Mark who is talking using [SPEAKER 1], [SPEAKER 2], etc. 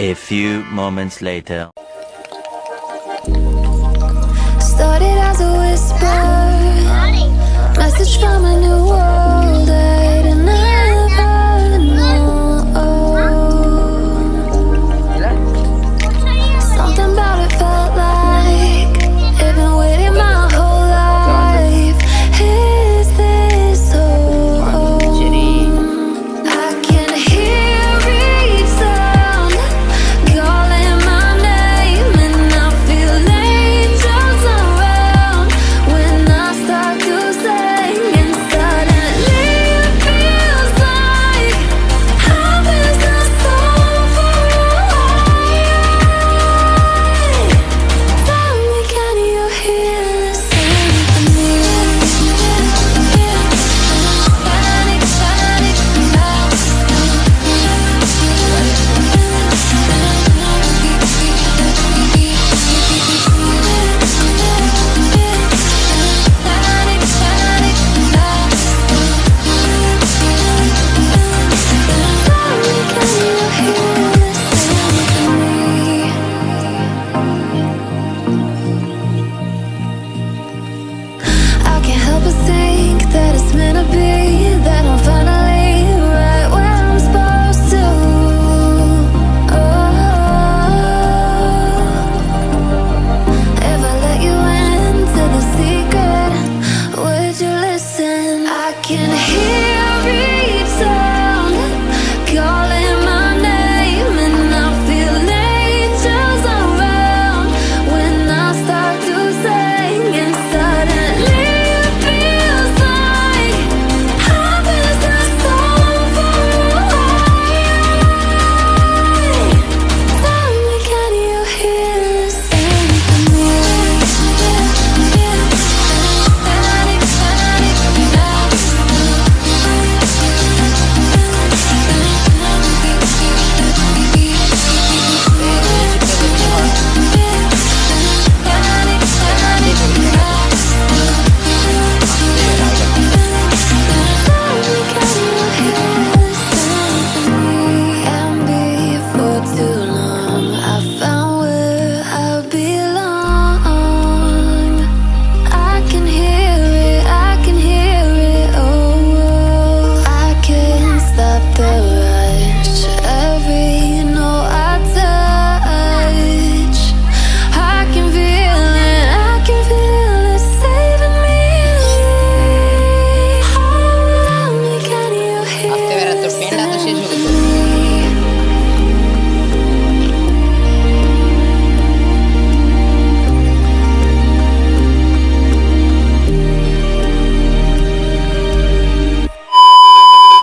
[SPEAKER 1] A few moments later.